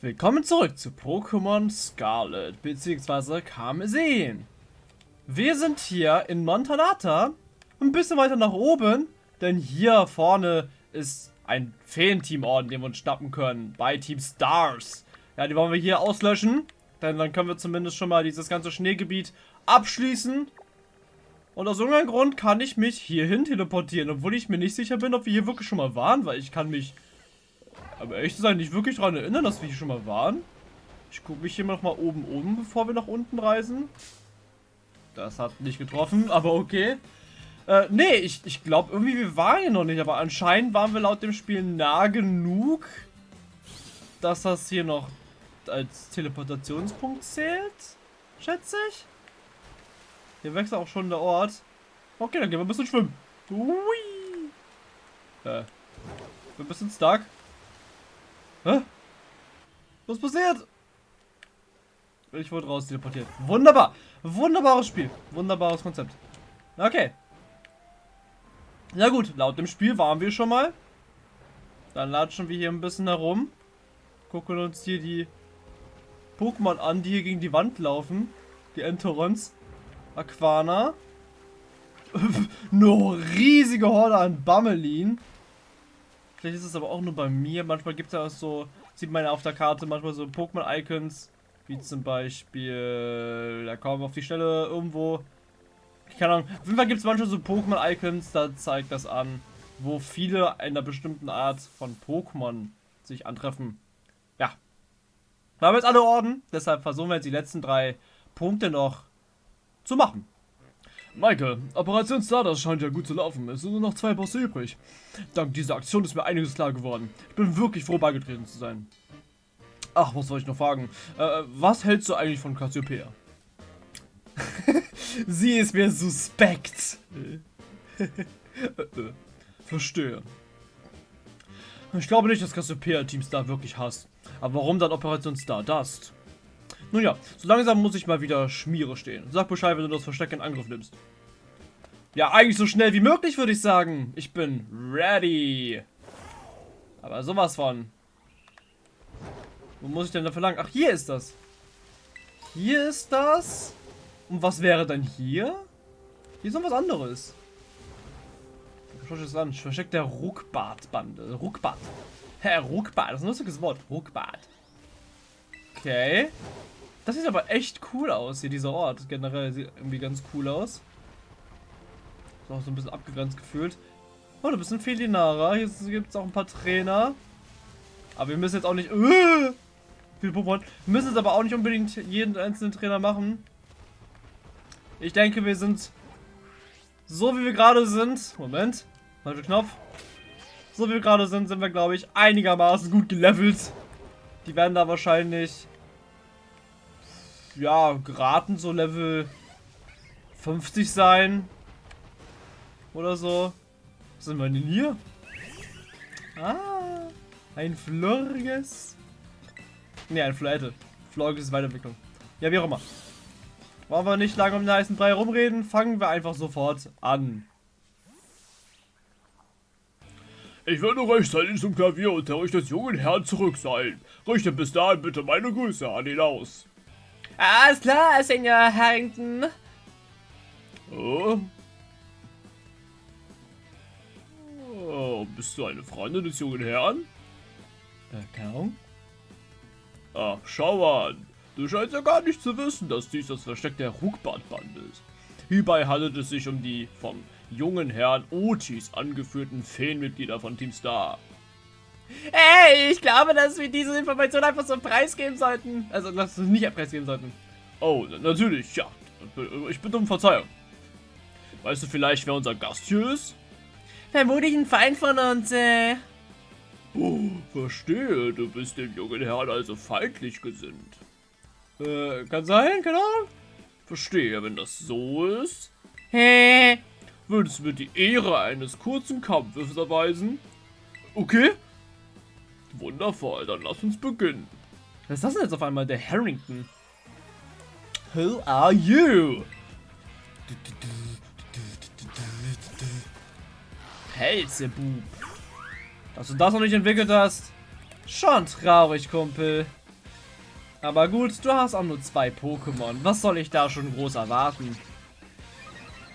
Willkommen zurück zu Pokémon Scarlet bzw. Karmesin. Wir sind hier in Montanata, ein bisschen weiter nach oben, denn hier vorne ist ein Feenteamorden, den wir uns schnappen können, bei Team Stars. Ja, die wollen wir hier auslöschen, denn dann können wir zumindest schon mal dieses ganze Schneegebiet abschließen. Und aus irgendeinem Grund kann ich mich hierhin teleportieren, obwohl ich mir nicht sicher bin, ob wir hier wirklich schon mal waren, weil ich kann mich aber ehrlich sein, nicht wirklich daran erinnern, dass wir hier schon mal waren. Ich gucke mich hier noch mal oben um, bevor wir nach unten reisen. Das hat nicht getroffen, aber okay. Äh, nee, ich, ich glaube irgendwie, wir waren hier noch nicht, aber anscheinend waren wir laut dem Spiel nah genug, dass das hier noch als Teleportationspunkt zählt, schätze ich. Hier wechselt auch schon der Ort. Okay, dann gehen wir ein bisschen schwimmen. Ui. Äh, wir ein bisschen stuck. Was passiert? Ich wurde raus teleportiert. Wunderbar. Wunderbares Spiel. Wunderbares Konzept. Okay. Na gut, laut dem Spiel waren wir schon mal. Dann latschen wir hier ein bisschen herum. Gucken uns hier die Pokémon an, die hier gegen die Wand laufen. Die Entorons. Aquana. Eine riesige Horde an Bammelin. Vielleicht ist es aber auch nur bei mir. Manchmal gibt es ja auch so, sieht man ja auf der Karte manchmal so Pokémon-Icons. Wie zum Beispiel, da kommen wir auf die Stelle irgendwo. Keine Ahnung. Auf jeden Fall gibt es manchmal so Pokémon-Icons, da zeigt das an, wo viele einer bestimmten Art von Pokémon sich antreffen. Ja. Wir haben jetzt alle Orden, deshalb versuchen wir jetzt die letzten drei Punkte noch zu machen. Michael, Operation Stardust scheint ja gut zu laufen. Es sind nur noch zwei Bosse übrig. Dank dieser Aktion ist mir einiges klar geworden. Ich bin wirklich froh, beigetreten zu sein. Ach, was soll ich noch fragen? Äh, was hältst du eigentlich von Cassiopeia? Sie ist mir suspekt. Verstehe. Ich glaube nicht, dass Cassiopeia Team Star wirklich hasst. Aber warum dann Operation Stardust? Nun ja, so langsam muss ich mal wieder Schmiere stehen. Sag Bescheid, wenn du das Versteck in Angriff nimmst. Ja, eigentlich so schnell wie möglich, würde ich sagen. Ich bin ready. Aber sowas von. Wo muss ich denn dafür lang? Ach, hier ist das. Hier ist das. Und was wäre dann hier? Hier ist noch was anderes. Schau es an. Versteckt der Ruckbart-Bande. Ruckbart. Hä, Ruckbart. Das ist ein lustiges Wort. Ruckbart. Okay. Das sieht aber echt cool aus hier, dieser Ort. Generell sieht irgendwie ganz cool aus. Ist auch so ein bisschen abgegrenzt gefühlt. Oh, du bist ein Felinara. Hier gibt es auch ein paar Trainer. Aber wir müssen jetzt auch nicht... Viel Pokémon. Wir müssen jetzt aber auch nicht unbedingt jeden einzelnen Trainer machen. Ich denke, wir sind so wie wir gerade sind. Moment. Falscher Knopf. So wie wir gerade sind, sind wir, glaube ich, einigermaßen gut gelevelt. Die werden da wahrscheinlich ja, geraten so Level 50 sein. Oder so. Was sind wir denn hier? Ah, ein Floriges. Ne, ein Florette. Floriges ist Weiterentwicklung. Ja, wie auch immer. Wollen wir nicht lange um den heißen Brei rumreden, fangen wir einfach sofort an. Ich werde rechtzeitig zum Klavier und euch des jungen Herrn zurück sein. Richte bis dahin bitte meine Grüße an ihn aus. Alles klar, Senior Harrington. Oh. oh. Bist du eine Freundin des jungen Herrn? Keine Ahnung. Ach, schau an. Du scheinst ja gar nicht zu wissen, dass dies das Versteck der Ruckbartbande ist. Hierbei handelt es sich um die vom jungen Herrn Otis angeführten Feenmitglieder von Team Star. Ey, ich glaube, dass wir diese Information einfach so preisgeben sollten. Also, dass wir nicht preisgeben sollten. Oh, natürlich, ja. Ich bitte um Verzeihung. Weißt du vielleicht, wer unser Gast hier ist? Vermutlich ein Feind von uns, äh. Oh, verstehe. Du bist dem jungen Herrn also feindlich gesinnt. Äh, kann sein, keine Ahnung. Verstehe, wenn das so ist. Hä? Würdest du mir die Ehre eines kurzen Kampfes erweisen? Okay, Wundervoll, dann lass uns beginnen. Was ist das denn jetzt auf einmal? Der Harrington. Who are you? Pelzebub. Dass du das noch nicht entwickelt hast. Schon traurig, Kumpel. Aber gut, du hast auch nur zwei Pokémon. Was soll ich da schon groß erwarten?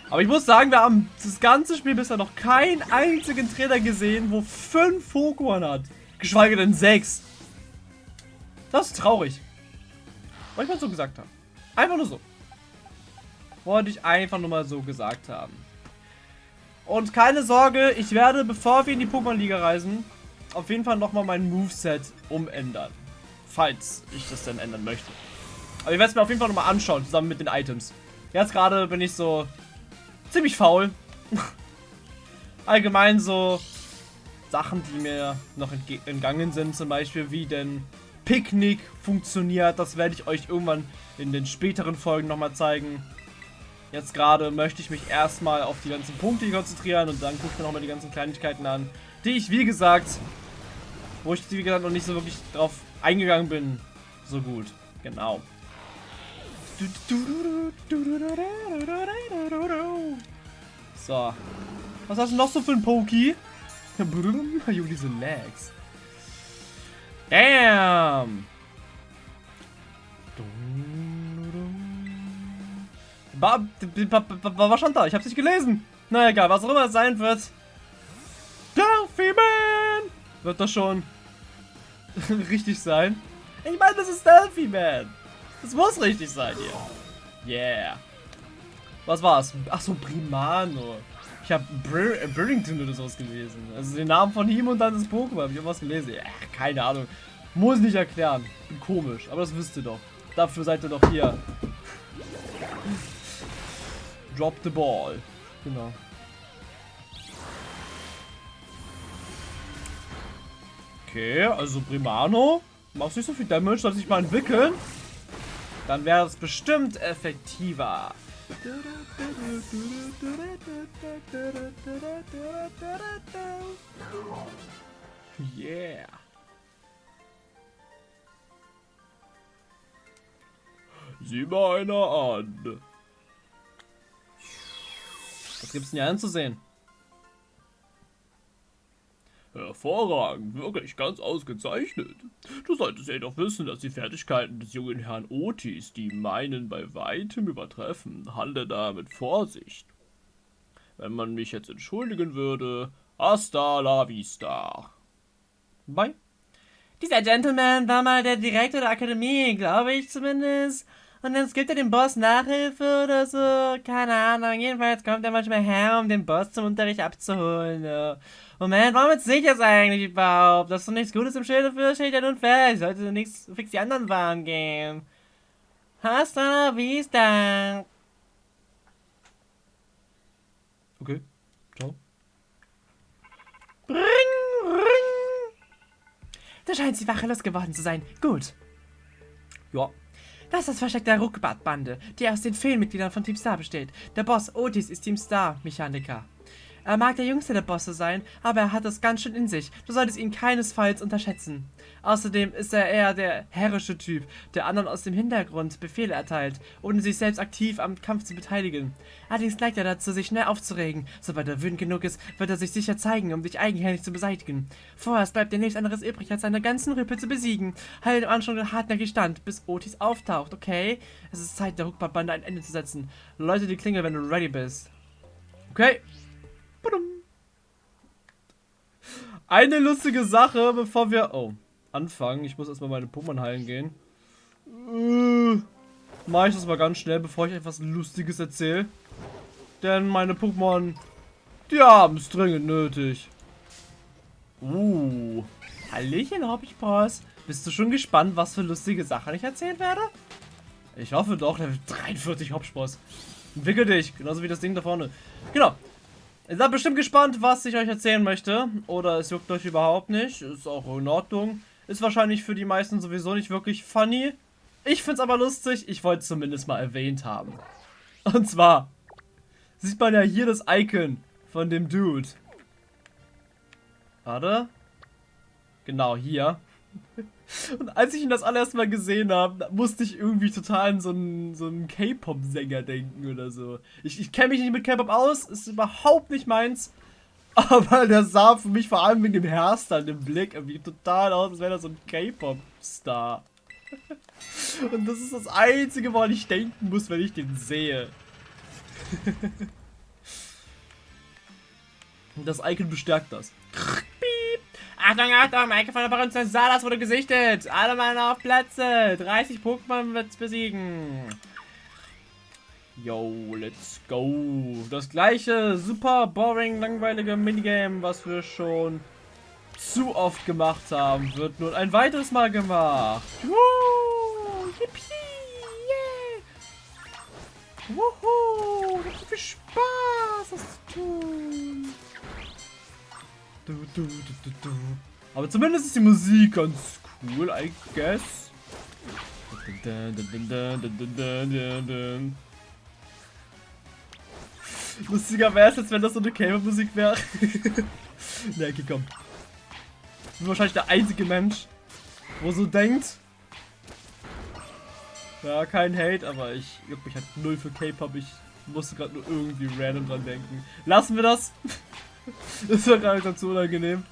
Aber ich muss sagen, wir haben das ganze Spiel bisher noch keinen einzigen Trainer gesehen, wo fünf Pokémon hat. Geschweige denn sechs. Das ist traurig. Wollte ich mal so gesagt haben. Einfach nur so. Wollte ich einfach nur mal so gesagt haben. Und keine Sorge, ich werde, bevor wir in die Pokémon-Liga reisen, auf jeden Fall nochmal mein Moveset umändern. Falls ich das denn ändern möchte. Aber ich werde es mir auf jeden Fall nochmal anschauen, zusammen mit den Items. Jetzt gerade bin ich so ziemlich faul. Allgemein so Sachen, die mir noch entgangen sind, zum Beispiel wie denn Picknick funktioniert. Das werde ich euch irgendwann in den späteren Folgen nochmal zeigen. Jetzt gerade möchte ich mich erstmal auf die ganzen Punkte konzentrieren und dann gucke ich mir nochmal die ganzen Kleinigkeiten an, die ich, wie gesagt, wo ich, wie gesagt, noch nicht so wirklich drauf eingegangen bin. So gut. Genau. So. Was hast du noch so für ein Poki? Junge, diese Lags. Damn! Was stand da? Ich hab's nicht gelesen. Na egal, was auch immer es sein wird. Delphi Man! Wird das schon richtig sein? Ich meine, das ist Delphi Man. Das muss richtig sein hier. Yeah. Was war's? Achso, Primano. Ich habe Bur Burrington oder sowas gelesen. Also den Namen von ihm und dann das Pokémon. Hab ich irgendwas gelesen? Ja, keine Ahnung. Muss nicht erklären. Bin komisch, aber das wisst ihr doch. Dafür seid ihr doch hier. Drop the ball. Genau. Okay, also Primano. Machst nicht so viel Damage, soll sich mal entwickeln. Dann wäre es bestimmt effektiver. Yeah. Sieh mal einer an. Was gibt's denn hier anzusehen? Hervorragend, wirklich ganz ausgezeichnet. Du solltest ja doch wissen, dass die Fertigkeiten des jungen Herrn Otis die meinen bei weitem übertreffen. Handle da mit Vorsicht. Wenn man mich jetzt entschuldigen würde, hasta la vista. Bye. Dieser Gentleman war mal der Direktor der Akademie, glaube ich zumindest. Und dann gibt er dem Boss Nachhilfe oder so. Keine Ahnung. Jedenfalls kommt er manchmal her, um den Boss zum Unterricht abzuholen. Ja. Moment, warum jetzt sicher eigentlich überhaupt? Das ist doch nichts Gutes im Schilde für, steht ja nun fest. Sollte nichts fix die anderen Waren gehen. Hasta wie ist vista. Okay. Ciao. Ring, ring. Da scheint sie wachelos geworden zu sein. Gut. Ja. Das ist das Versteck der Ruckbart-Bande, die aus den Feenmitgliedern von Team Star besteht. Der Boss Otis ist Team Star-Mechaniker. Er mag der jüngste der Bosse sein, aber er hat es ganz schön in sich. Du solltest ihn keinesfalls unterschätzen. Außerdem ist er eher der herrische Typ, der anderen aus dem Hintergrund Befehle erteilt, ohne sich selbst aktiv am Kampf zu beteiligen. Allerdings neigt er dazu, sich schnell aufzuregen. Sobald er wütend genug ist, wird er sich sicher zeigen, um dich eigenhändig zu beseitigen. Vorerst bleibt dir nichts anderes übrig, als seine ganzen Rüppel zu besiegen. Halt im Anschluss hartnäckig stand, bis Otis auftaucht, okay? Es ist Zeit, der Huckbart-Bande ein Ende zu setzen. Leute die Klingel, wenn du ready bist. Okay. Eine lustige Sache, bevor wir... Oh, anfangen. Ich muss erstmal meine Pokémon heilen gehen. Äh, Mache ich das mal ganz schnell, bevor ich etwas Lustiges erzähle. Denn meine Pokémon, die haben es dringend nötig. Uh. Hallöchen, Hobbypaws. Bist du schon gespannt, was für lustige Sachen ich erzählen werde? Ich hoffe doch, Level 43 Hopspaß. Entwickel dich, genauso wie das Ding da vorne. Genau. Ihr seid bestimmt gespannt, was ich euch erzählen möchte. Oder es juckt euch überhaupt nicht. Ist auch in Ordnung. Ist wahrscheinlich für die meisten sowieso nicht wirklich funny. Ich find's aber lustig. Ich wollte es zumindest mal erwähnt haben. Und zwar sieht man ja hier das Icon von dem Dude. Warte. Genau, hier. Und als ich ihn das allererste Mal gesehen habe, musste ich irgendwie total an so einen, so einen K-Pop-Sänger denken oder so. Ich, ich kenne mich nicht mit K-Pop aus, ist überhaupt nicht meins. Aber der sah für mich vor allem wegen dem Hairstyle, dem Blick, irgendwie total aus, als wäre er so ein K-Pop-Star. Und das ist das Einzige, woran ich denken muss, wenn ich den sehe. das Icon bestärkt das. Achtung, Achtung, Maike von der Baroness Salas wurde gesichtet. Alle Mann auf Plätze. 30 Pokémon wird's besiegen. Yo, let's go. Das gleiche super boring, langweilige Minigame, was wir schon zu oft gemacht haben, wird nun ein weiteres Mal gemacht. Woo, yippie, yeah. Wuhu, das viel Spaß, das zu tun. Du, du, du, Aber zumindest ist die Musik ganz cool, I guess. Lustiger wäre es, als wenn das so eine Cable-Musik wäre. ne, okay, komm. Ich bin wahrscheinlich der einzige Mensch, wo so denkt. Ja, kein Hate, aber ich juck mich halt null für K-Pop. Ich musste gerade nur irgendwie random dran denken. Lassen wir das. das war gerade ganz unangenehm.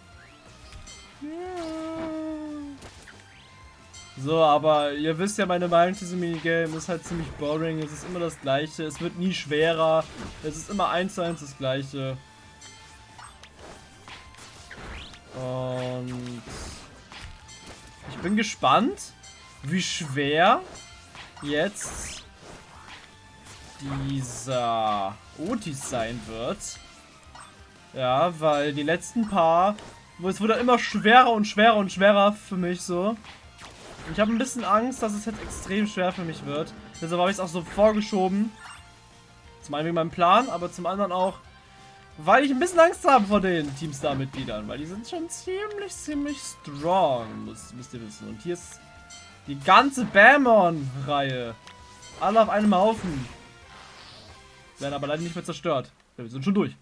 So, aber ihr wisst ja, meine Meinung zu diesem Minigame ist halt ziemlich boring. Es ist immer das gleiche. Es wird nie schwerer. Es ist immer eins zu eins das gleiche. Und ich bin gespannt, wie schwer jetzt dieser Otis sein wird. Ja, weil die letzten paar, es wurde immer schwerer und schwerer und schwerer für mich so. Ich habe ein bisschen Angst, dass es jetzt extrem schwer für mich wird. Deshalb habe ich es auch so vorgeschoben. Zum einen wegen meinem Plan, aber zum anderen auch, weil ich ein bisschen Angst habe vor den Teamstar-Mitgliedern. Weil die sind schon ziemlich, ziemlich strong, müsst, müsst ihr wissen. Und hier ist die ganze Bamon-Reihe. Alle auf einem Haufen. Werden aber leider nicht mehr zerstört. Wir sind schon durch.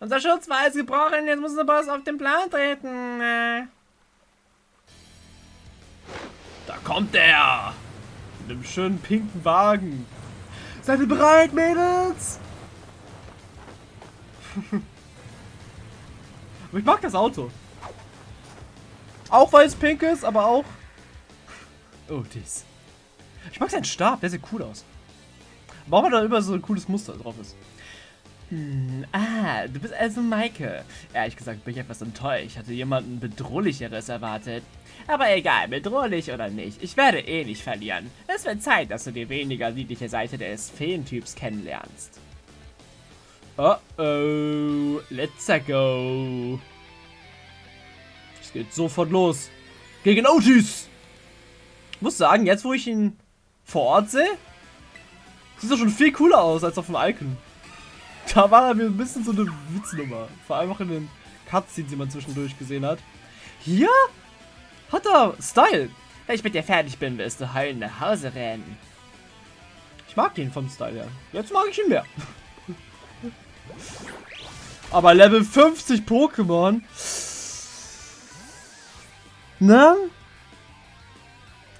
Unser Schutz war als gebrochen, jetzt muss der Boss auf den Plan treten. Äh. Da kommt er! Mit einem schönen pinken Wagen. Seid ihr bereit, Mädels? aber ich mag das Auto. Auch weil es pink ist, aber auch... Oh, dies. Ich mag seinen Stab, der sieht cool aus. Warum da über so ein cooles Muster drauf ist. Hm, ah, du bist also Maike. Ehrlich gesagt bin ich etwas enttäuscht. Ich hatte jemanden bedrohlicheres erwartet. Aber egal, bedrohlich oder nicht, ich werde eh nicht verlieren. Es wird Zeit, dass du die weniger niedliche Seite des Feentyps kennenlernst. Oh oh, let's go. Es geht sofort los. Gegen Otis. Muss sagen, jetzt wo ich ihn vor Ort sehe, sieht er schon viel cooler aus als auf dem Icon. Da war er mir ein bisschen so eine Witznummer. Vor allem auch in den Cutscenes, die man zwischendurch gesehen hat. Hier hat er Style. Wenn ich mit dir fertig bin, wirst du heulen nach Hause rennen. Ich mag ihn vom Style her. Jetzt mag ich ihn mehr. Aber Level 50 Pokémon. Ne?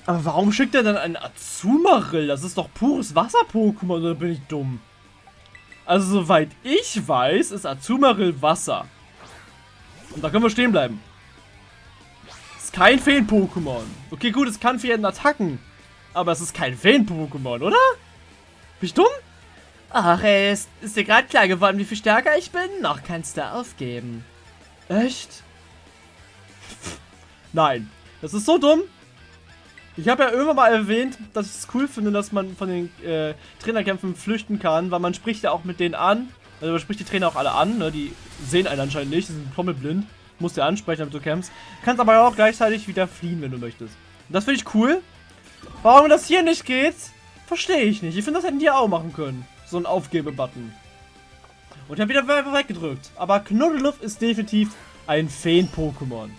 Aber warum schickt er dann einen Azumarill? Das ist doch pures Wasser-Pokémon, oder bin ich dumm? Also soweit ich weiß, ist Azumarill Wasser. Und da können wir stehen bleiben. Ist kein Feen-Pokémon. Okay, gut, es kann für Attacken. Aber es ist kein Feen-Pokémon, oder? Bin ich dumm? Ach, ey, ist, ist dir gerade klar geworden, wie viel stärker ich bin? Noch kannst du aufgeben. Echt? Nein. Das ist so dumm. Ich habe ja irgendwann mal erwähnt, dass ich es cool finde, dass man von den äh, Trainerkämpfen flüchten kann, weil man spricht ja auch mit denen an. Also man spricht die Trainer auch alle an, ne? die sehen einen anscheinend nicht, die sind komplett blind. Musst du ansprechen, damit du kämpfst. Kannst aber auch gleichzeitig wieder fliehen, wenn du möchtest. Das finde ich cool. Warum das hier nicht geht, verstehe ich nicht. Ich finde, das hätten die auch machen können. So ein Aufgebe-Button. Und ich habe wieder weggedrückt. Aber Knuddeluff ist definitiv ein Feen-Pokémon.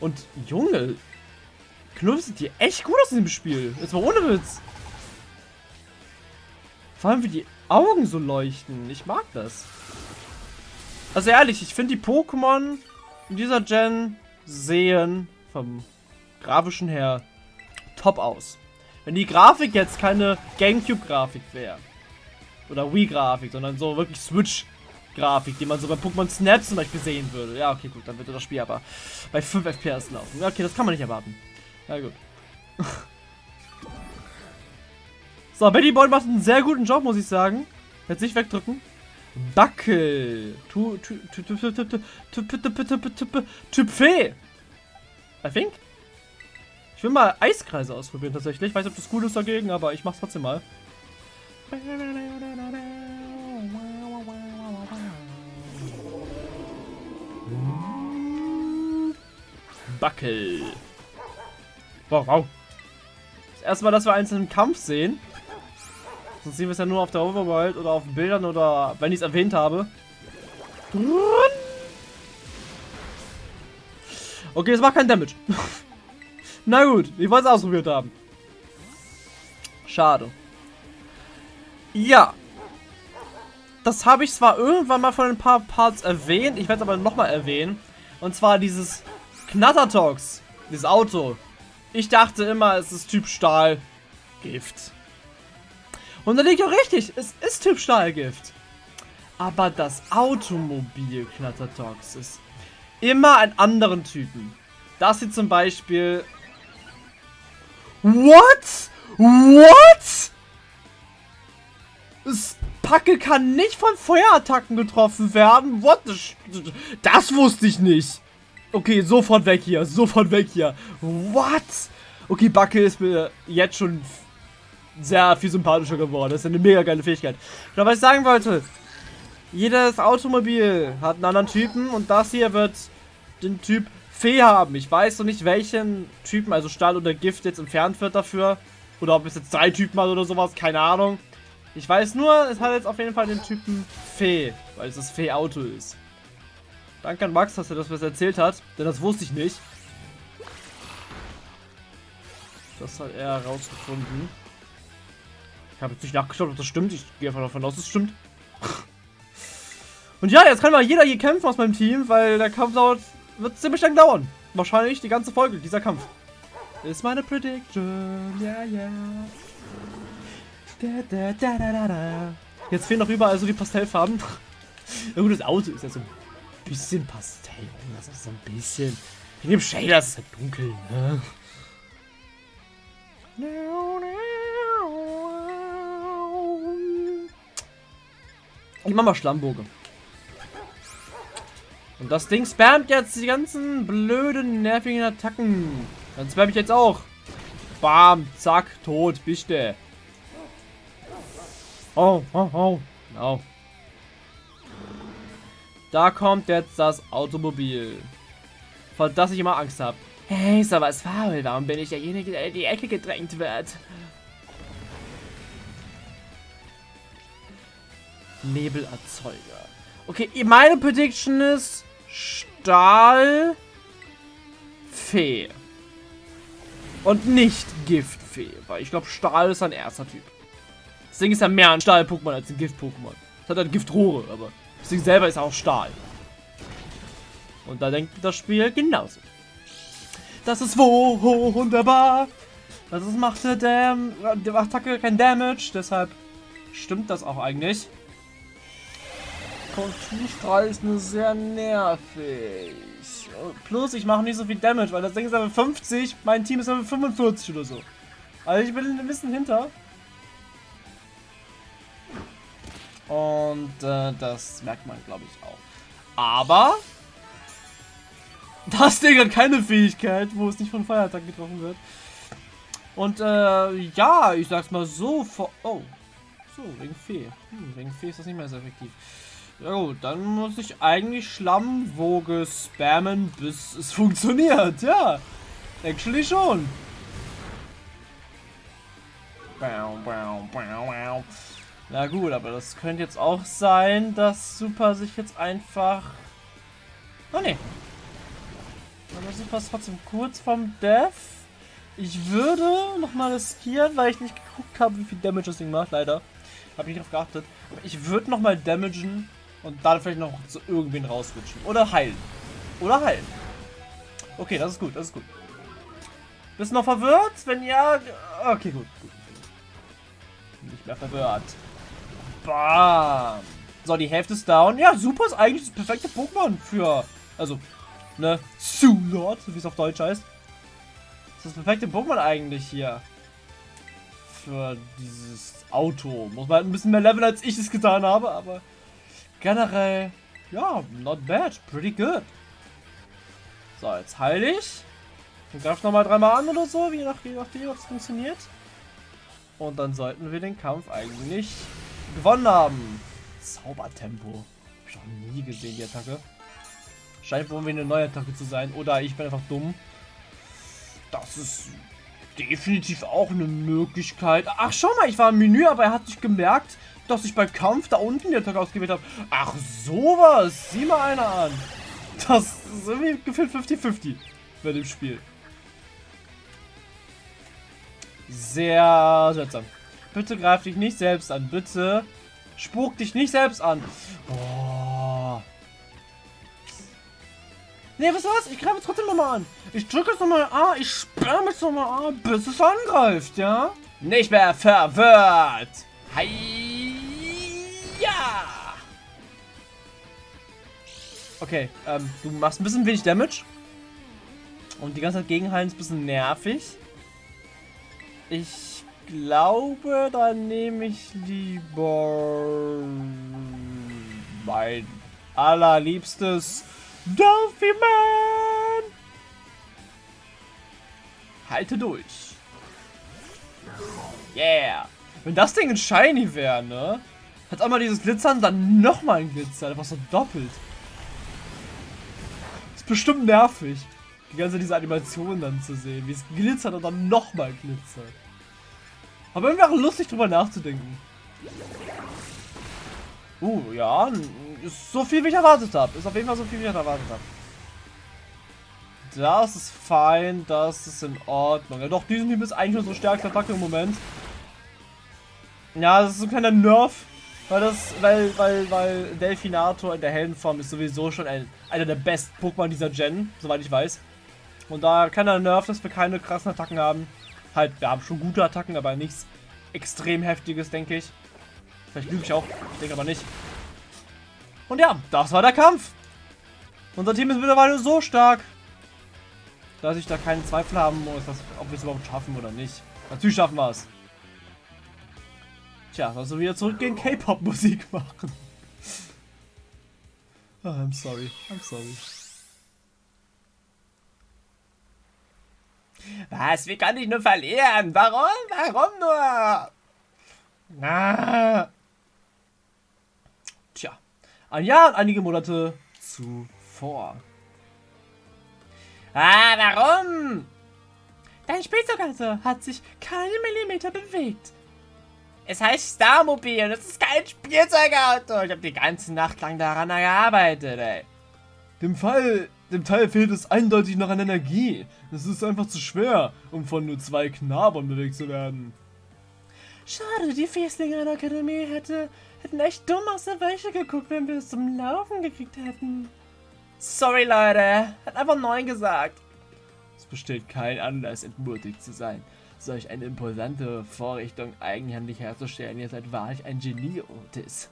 Und Junge, Knuddeluff sieht hier echt gut aus in dem Spiel. Jetzt mal ohne Witz. Vor allem wie die Augen so leuchten. Ich mag das. Also ehrlich, ich finde die Pokémon in dieser Gen sehen vom grafischen her top aus. Wenn die Grafik jetzt keine Gamecube-Grafik wäre, oder Wii-Grafik, sondern so wirklich Switch-Grafik, die man so bei Pokémon Snap zum Beispiel sehen würde. Ja, okay, gut, dann würde das Spiel aber bei 5 FPS laufen. Okay, das kann man nicht erwarten. Na gut. so, Betty Boy macht einen sehr guten Job, muss ich sagen. Jetzt nicht wegdrücken. Backe. Typ Fee. I think. Ich will mal Eiskreise ausprobieren tatsächlich. Ich weiß nicht, ob das cool ist dagegen, aber ich mach's trotzdem mal. Backel. Wow, wow. Das erste Mal, dass wir eins im Kampf sehen. Sonst sehen wir es ja nur auf der Overworld oder auf Bildern oder wenn ich es erwähnt habe. Okay, es macht kein Damage. Na gut, ich wollte es ausprobiert haben. Schade. Ja. Das habe ich zwar irgendwann mal von ein paar Parts erwähnt, ich werde es aber nochmal erwähnen. Und zwar dieses Knattertox, dieses Auto. Ich dachte immer, es ist Typ Stahlgift. Und da liegt auch richtig, es ist Typ Stahlgift. Aber das Automobil Knattertox ist immer ein anderen Typen. Das hier zum Beispiel... What? What? Das Packe kann nicht von Feuerattacken getroffen werden. What? Das wusste ich nicht. Okay, sofort weg hier. Sofort weg hier. What? Okay, Backe ist mir jetzt schon sehr viel sympathischer geworden. Das ist eine mega geile Fähigkeit. Aber was ich sagen wollte, jedes Automobil hat einen anderen Typen und das hier wird den Typ Fee haben. Ich weiß noch nicht, welchen Typen, also Stahl oder Gift, jetzt entfernt wird dafür. Oder ob es jetzt drei Typen hat oder sowas, keine Ahnung. Ich weiß nur, es hat jetzt auf jeden Fall den Typen Fee, weil es das Fee-Auto ist. Danke an Max, dass er das was erzählt hat, denn das wusste ich nicht. Das hat er herausgefunden. Ich habe jetzt nicht nachgeschaut, ob das stimmt. Ich gehe einfach davon aus, es stimmt. Und ja, jetzt kann mal jeder hier kämpfen aus meinem Team, weil der Kampf dauert, wird ziemlich lang dauern. Wahrscheinlich die ganze Folge, dieser Kampf. Ist meine Prediction. Ja, ja. Da, da, da. Jetzt fehlen noch überall so die Pastellfarben. ja das Auto ist ja so bisschen Pastell. Das ist so ein bisschen. In dem Shader ist es halt dunkel, ne? Ich mach mal Schlammbogen. Und das Ding spammt jetzt die ganzen blöden, nervigen Attacken. Dann spam ich jetzt auch. Bam, zack, tot, bist du. Oh, oh, oh. Genau. Da kommt jetzt das Automobil. Vor das ich immer Angst habe. Hey, ist aber was faul. Warum bin ich derjenige, der in die Ecke gedrängt wird? Nebelerzeuger. Okay, meine Prediction ist Stahlfee. Und nicht Giftfee, weil ich glaube, Stahl ist ein erster Typ. Das Ding ist ja mehr ein Stahl-Pokémon als ein Gift-Pokémon. Es hat halt Giftrohre, aber das selber ist auch Stahl. Und da denkt das Spiel genauso. Das ist wunderbar. Das ist, macht der, der Attacke kein Damage, deshalb stimmt das auch eigentlich. Konturstrahl ist nur sehr nervig. Plus, ich mache nicht so viel Damage, weil das Ding ist Level 50, mein Team ist Level 45 oder so. Also ich bin ein bisschen hinter. Und äh, das merkt man, glaube ich, auch. Aber das Ding hat keine Fähigkeit, wo es nicht von Feuerattacken getroffen wird. Und äh, ja, ich sag's mal so. Oh, so, wegen Fee. Hm, wegen Fee ist das nicht mehr so effektiv. Ja gut, dann muss ich eigentlich Schlammwoge spammen, bis es funktioniert. Ja, actually schon. Na gut, aber das könnte jetzt auch sein, dass Super sich jetzt einfach... Oh ne. Aber Super ist trotzdem kurz vom Death. Ich würde nochmal riskieren, weil ich nicht geguckt habe, wie viel Damage das Ding macht, leider. Habe ich nicht drauf geachtet. Aber ich würde nochmal damagen und dann vielleicht noch zu irgendwen rausrutschen. Oder heilen. Oder heilen. Okay, das ist gut, das ist gut. Bist du noch verwirrt? Wenn ja, okay, gut. Nicht mehr verwirrt. Bam. So, die Hälfte ist down. Ja, Super ist eigentlich das perfekte Pokémon für, also, ne, Zulord, wie es auf Deutsch heißt. Das ist das perfekte Pokémon eigentlich hier. Für dieses Auto. Muss man halt ein bisschen mehr leveln, als ich es getan habe, aber generell, ja, not bad. Pretty good. So, jetzt heile ich. Und greif nochmal dreimal an oder so, wie nachdem, nachdem was funktioniert. Und dann sollten wir den Kampf eigentlich gewonnen haben. Zaubertempo. Hab ich noch nie gesehen, die Attacke. Scheint wohl eine neue Attacke zu sein. Oder ich bin einfach dumm. Das ist definitiv auch eine Möglichkeit. Ach, schau mal, ich war im Menü, aber er hat sich gemerkt, dass ich bei Kampf da unten die Attacke ausgewählt habe. Ach, sowas. Sieh mal einer an. Das ist irgendwie gefühlt 50-50 bei dem Spiel. Sehr seltsam. Bitte greif dich nicht selbst an. Bitte spuck dich nicht selbst an. Oh. Nee, was was? Ich greife trotzdem nochmal an. Ich drücke es nochmal A, ich sperre es nochmal A, bis es angreift, ja? Nicht mehr verwirrt. Hi. Ja. Okay, ähm, du machst ein bisschen wenig Damage. Und die ganze Zeit gegenhalten ist ein bisschen nervig. Ich glaube, dann nehme ich lieber mein allerliebstes Dolphy-Man. Halte durch. Yeah. Wenn das Ding ein Shiny wäre, ne? Hat einmal dieses Glitzern, dann nochmal ein Glitzer. Einfach so doppelt. Ist bestimmt nervig. Die ganze diese Animation dann zu sehen. Wie es glitzert und dann nochmal glitzert. Aber irgendwie auch lustig drüber nachzudenken. Uh, ja. Ist so viel, wie ich erwartet habe. Ist auf jeden Fall so viel, wie ich erwartet habe. Das ist fein. Das ist in Ordnung. Ja doch, diesen Typ ist eigentlich unsere stärkste Attacke im Moment. Ja, das ist so ein kleiner Nerf. Weil das, weil, weil, weil Delfinator in der Heldenform ist sowieso schon ein, einer der besten Pokémon dieser Gen, soweit ich weiß. Und da kleiner Nerf, dass wir keine krassen Attacken haben. Halt, wir haben schon gute Attacken, aber nichts extrem heftiges, denke ich. Vielleicht lüge ich auch, ich denke aber nicht. Und ja, das war der Kampf. Unser Team ist mittlerweile so stark, dass ich da keinen Zweifel haben muss, dass, ob wir es überhaupt schaffen oder nicht. Natürlich schaffen wir es. Tja, also wieder zurückgehen, K-Pop-Musik machen. oh, I'm sorry, I'm sorry. Was? Wie kann ich nur verlieren? Warum? Warum nur? Na. Tja. Ein Jahr und einige Monate zuvor. Ah, warum? Dein Spielzeugauto hat sich keinen Millimeter bewegt. Es heißt Starmobil, das ist kein Spielzeugauto. Ich habe die ganze Nacht lang daran gearbeitet, ey. Dem Fall, dem Teil fehlt es eindeutig noch an Energie. Es ist einfach zu schwer, um von nur zwei Knabern bewegt zu werden. Schade, die Fieslinge in der Akademie hätte, hätten echt dumm aus der Weiche geguckt, wenn wir es zum Laufen gekriegt hätten. Sorry, Leute. Hat einfach Neun gesagt. Es besteht kein Anlass, entmutigt zu sein. Solch eine imposante Vorrichtung eigenhändig herzustellen, ihr seid wahrlich ein Genie, Otis.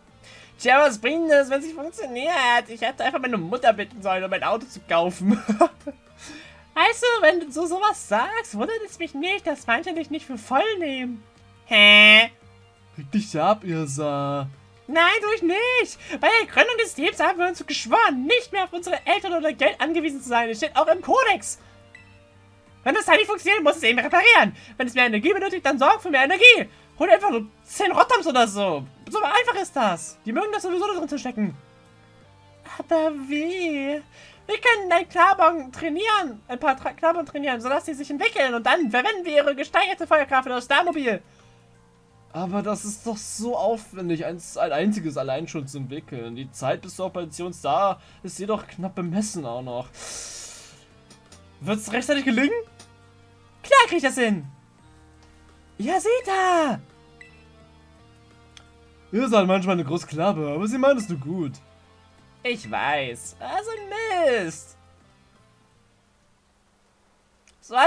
Tja, was bringt das, wenn es nicht funktioniert? Ich hätte einfach meine Mutter bitten sollen, um mein Auto zu kaufen. weißt du, wenn du so sowas sagst, wundert es mich nicht, dass manche dich nicht für voll nehmen. Hä? Reg dich ab, Irsa. Nein, tue ich nicht. Bei der Gründung des Teams haben wir uns geschworen, nicht mehr auf unsere Eltern oder Geld angewiesen zu sein. Es steht auch im Kodex. Wenn das Teil nicht funktioniert, muss es eben reparieren. Wenn es mehr Energie benötigt, dann sorg für mehr Energie. Hol einfach nur 10 Rottams oder so. So einfach ist das. Die mögen das sowieso da drin zu stecken. Aber wie? Wir können ein Klabon trainieren. Ein paar Tra Klabon trainieren, sodass sie sich entwickeln. Und dann verwenden wir ihre gesteigerte Feuerkraft für das Starmobil. Aber das ist doch so aufwendig, eins, ein einziges allein schon zu entwickeln. Die Zeit bis zur Operation Star ist jedoch knapp bemessen auch noch. Wird es rechtzeitig gelingen? Klar krieg ich das hin. Ja, seht da! Ihr seid manchmal eine große Klappe, aber sie meint es nur gut. Ich weiß. Also ein Mist. So ein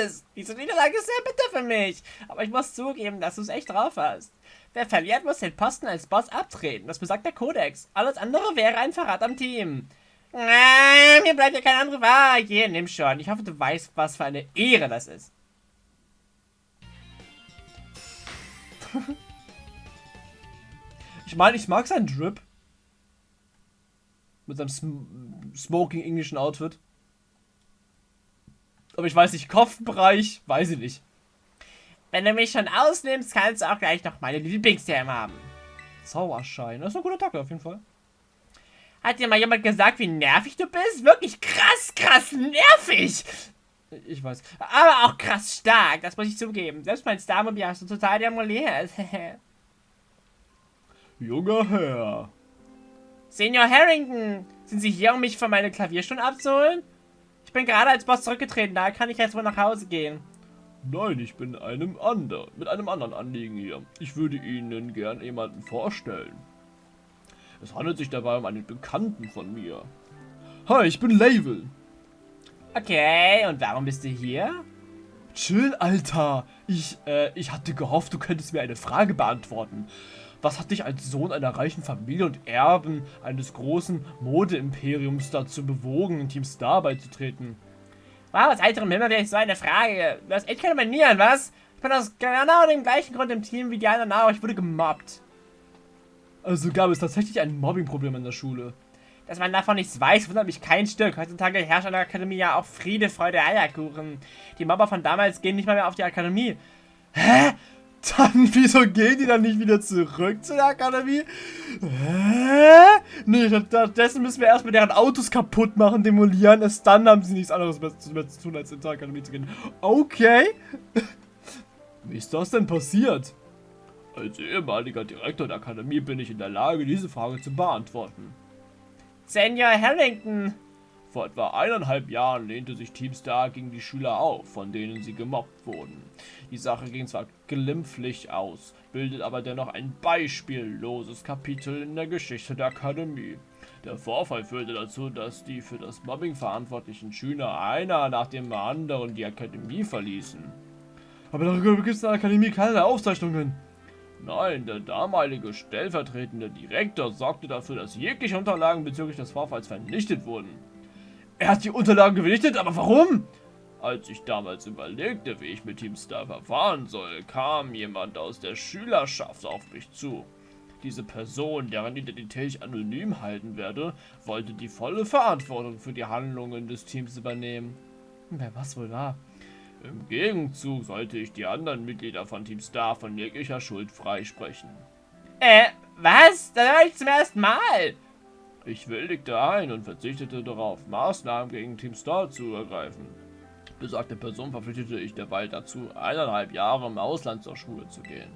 Mist. Diese Niederlage ist sehr bitter für mich. Aber ich muss zugeben, dass du es echt drauf hast. Wer verliert, muss den Posten als Boss abtreten. Das besagt der Kodex. Alles andere wäre ein Verrat am Team. Äh, mir bleibt ja keine andere Wahl. Hier, nimm schon. Ich hoffe, du weißt, was für eine Ehre das ist. Ich meine, ich mag seinen Drip. Mit seinem sm smoking englischen Outfit. Aber ich weiß nicht, Kopfbereich, weiß ich nicht. Wenn du mich schon ausnimmst, kannst du auch gleich noch meine Lieblingsthemen haben. Zauberschein, das ist ein guter Tag auf jeden Fall. Hat dir mal jemand gesagt, wie nervig du bist? Wirklich krass, krass nervig. Ich weiß. Aber auch krass stark, das muss ich zugeben. Selbst mein Starmobil hast du total demoliert. Junger Herr. Senior Harrington, sind Sie hier, um mich von meiner Klavierstunde abzuholen? Ich bin gerade als Boss zurückgetreten, da kann ich jetzt wohl nach Hause gehen. Nein, ich bin einem anderen, mit einem anderen Anliegen hier. Ich würde Ihnen gern jemanden vorstellen. Es handelt sich dabei um einen Bekannten von mir. Hi, ich bin Label. Okay, und warum bist du hier? Chill, Alter. Ich, äh, ich hatte gehofft, du könntest mir eine Frage beantworten. Was hat dich als Sohn einer reichen Familie und Erben eines großen Modeimperiums dazu bewogen, Team Star beizutreten? Wow, aus heiterem Himmel wäre ich so eine Frage. Du hast echt keine Manieren, was? Ich bin aus genau dem gleichen Grund im Team wie die anderen auch. Ich wurde gemobbt. Also gab es tatsächlich ein Mobbingproblem in der Schule. Dass man davon nichts weiß, wundert mich kein Stück. Heutzutage herrscht an der Akademie ja auch Friede, Freude, Eierkuchen. Die Mobber von damals gehen nicht mal mehr auf die Akademie. Hä? Dann, wieso gehen die dann nicht wieder zurück zu der Akademie? Hä? Nee, stattdessen müssen wir erstmal deren Autos kaputt machen, demolieren. Erst dann haben sie nichts anderes mehr zu, tun, als in die Akademie zu gehen. Okay. Wie ist das denn passiert? Als ehemaliger Direktor der Akademie bin ich in der Lage, diese Frage zu beantworten. Senior Harrington, vor etwa eineinhalb Jahren lehnte sich Team Star gegen die Schüler auf, von denen sie gemobbt wurden. Die Sache ging zwar glimpflich aus, bildet aber dennoch ein beispielloses Kapitel in der Geschichte der Akademie. Der Vorfall führte dazu, dass die für das Mobbing verantwortlichen Schüler einer nach dem anderen die Akademie verließen. Aber darüber gibt es in der Akademie keine Aufzeichnungen. Nein, der damalige stellvertretende Direktor sorgte dafür, dass jegliche Unterlagen bezüglich des Vorfalls vernichtet wurden. Er hat die Unterlagen gewichtet, aber warum? Als ich damals überlegte, wie ich mit Team Star verfahren soll, kam jemand aus der Schülerschaft auf mich zu. Diese Person, deren Identität ich anonym halten werde, wollte die volle Verantwortung für die Handlungen des Teams übernehmen. Wer was wohl war? Im Gegenzug sollte ich die anderen Mitglieder von Team Star von jeglicher Schuld freisprechen. Äh, was? Das war ich zum ersten Mal. Ich willigte ein und verzichtete darauf, Maßnahmen gegen Team Star zu ergreifen. Besagte Person verpflichtete ich derweil dazu, eineinhalb Jahre im Ausland zur Schule zu gehen.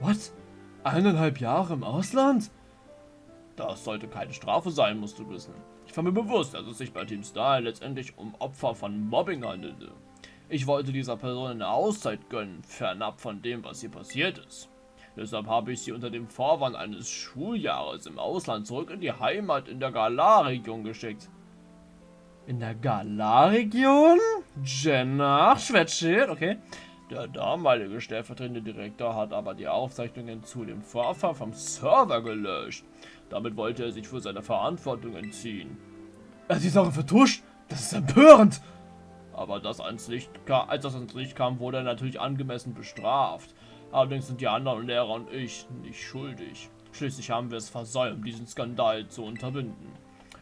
What? Eineinhalb Jahre im Ausland? Das sollte keine Strafe sein, musst du wissen. Ich war mir bewusst, dass es sich bei Team Star letztendlich um Opfer von Mobbing handelte. Ich wollte dieser Person eine Auszeit gönnen, fernab von dem, was hier passiert ist. Deshalb habe ich sie unter dem Vorwand eines Schuljahres im Ausland zurück in die Heimat in der Galar-Region geschickt. In der Galar-Region? Jenna, Schwätschit, okay. Der damalige stellvertretende Direktor hat aber die Aufzeichnungen zu dem Vorfall vom Server gelöscht. Damit wollte er sich für seine Verantwortung entziehen. Er hat die Sache vertuscht? Das ist empörend! Aber das ans Licht, als das ans Licht kam, wurde er natürlich angemessen bestraft. Allerdings sind die anderen Lehrer und ich nicht schuldig. Schließlich haben wir es versäumt, diesen Skandal zu unterbinden.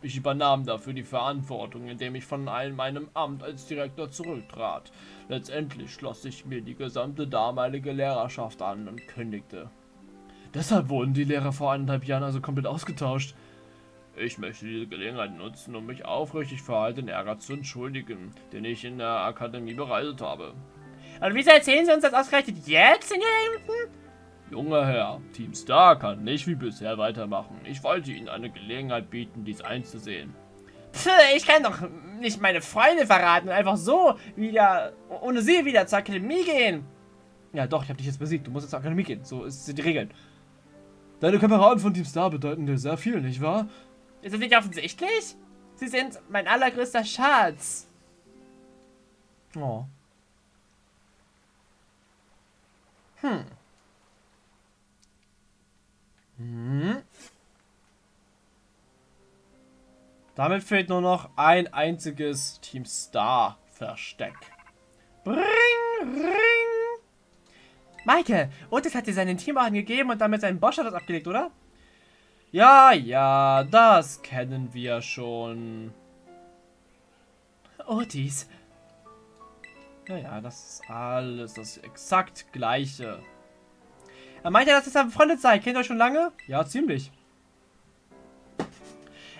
Ich übernahm dafür die Verantwortung, indem ich von einem meinem Amt als Direktor zurücktrat. Letztendlich schloss ich mir die gesamte damalige Lehrerschaft an und kündigte. Deshalb wurden die Lehrer vor eineinhalb Jahren also komplett ausgetauscht. Ich möchte diese Gelegenheit nutzen, um mich aufrichtig für all den Ärger zu entschuldigen, den ich in der Akademie bereitet habe. Und wieso erzählen Sie uns das ausgerechnet jetzt, Senior Hamilton? Junger Herr, Team Star kann nicht wie bisher weitermachen. Ich wollte Ihnen eine Gelegenheit bieten, dies einzusehen. Pff, ich kann doch nicht meine Freunde verraten und einfach so wieder, ohne sie wieder zur Akademie gehen. Ja doch, ich habe dich jetzt besiegt. Du musst jetzt zur Akademie gehen. So sind die Regeln. Deine Kameraden von Team Star bedeuten dir sehr viel, nicht wahr? Ist das nicht offensichtlich? Sie sind mein allergrößter Schatz. Oh. Hm. Hm. Damit fehlt nur noch ein einziges Team Star Versteck. Bring, ring. Michael, Otis hat dir seinen Teamwagen gegeben und damit seinen Bosch hat das abgelegt, oder? Ja, ja, das kennen wir schon. Otis. Ja, ja, das ist alles das exakt gleiche. Er meinte, dass ihr befreundet seid. Kennt ihr euch schon lange? Ja, ziemlich.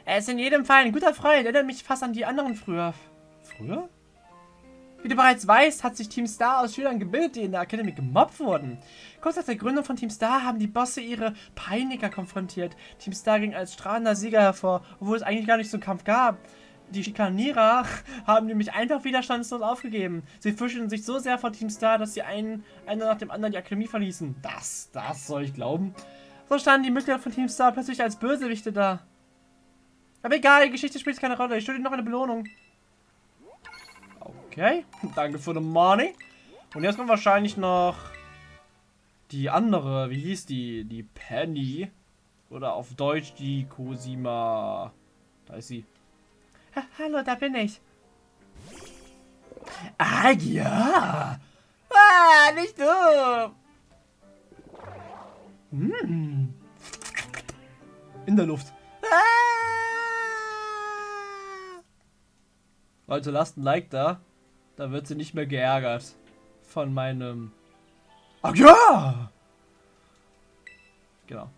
Er ist in jedem Fall ein guter Freund. Erinnert mich fast an die anderen früher. Früher? Wie du bereits weißt, hat sich Team Star aus Schülern gebildet, die in der Academy gemobbt wurden. Kurz nach der Gründung von Team Star haben die Bosse ihre Peiniger konfrontiert. Team Star ging als strahlender Sieger hervor, obwohl es eigentlich gar nicht so einen Kampf gab. Die Schikanierer haben nämlich einfach widerstandslos aufgegeben. Sie fürchteten sich so sehr vor Team Star, dass sie einen, einer nach dem anderen die Akademie verließen. Das, das soll ich glauben. So standen die Mitglieder von Team Star plötzlich als Bösewichte da. Aber egal, die Geschichte spielt keine Rolle. Ich schulde noch eine Belohnung. Okay, danke für the money. Und jetzt kommt wahrscheinlich noch die andere, wie hieß die? Die Penny. Oder auf Deutsch die Cosima. Da ist sie. Ha Hallo, da bin ich. Ah ja! Ah, nicht du! Hm. In der Luft. Ah! Leute, lasst ein Like da. Da wird sie nicht mehr geärgert. Von meinem... Ach ja! Genau.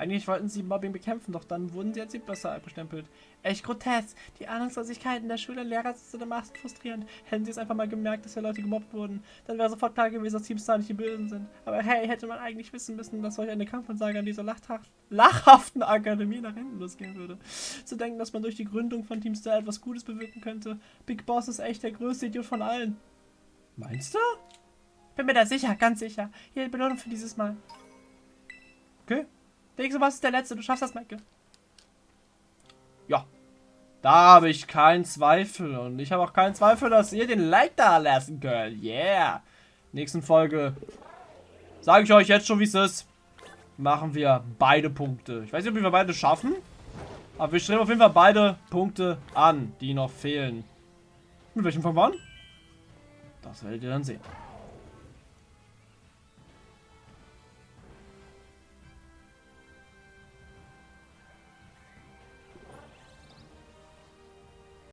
Eigentlich wollten sie Mobbing bekämpfen, doch dann wurden sie als besser abgestempelt. Echt grotesk. Die Ahnungslosigkeit in der Schule und Lehrer ist dermaßen frustrierend. Hätten sie es einfach mal gemerkt, dass ja Leute gemobbt wurden, dann wäre sofort klar gewesen, dass Teamstar nicht die Bösen sind. Aber hey, hätte man eigentlich wissen müssen, dass solch eine Kampfansage an dieser lachhaft, lachhaften Akademie nach hinten losgehen würde. Zu denken, dass man durch die Gründung von Teamstar etwas Gutes bewirken könnte. Big Boss ist echt der größte Idiot von allen. Meinst du? Bin mir da sicher, ganz sicher. Hier die Belohnung für dieses Mal. Okay. Nächste Boss ist der letzte. Du schaffst das, Michael. Ja. Da habe ich keinen Zweifel. Und ich habe auch keinen Zweifel, dass ihr den Like da lassen könnt. Yeah. Nächsten Folge sage ich euch jetzt schon, wie es ist. Machen wir beide Punkte. Ich weiß nicht, ob wir beide schaffen. Aber wir streben auf jeden Fall beide Punkte an, die noch fehlen. Mit welchem an? Das werdet ihr dann sehen.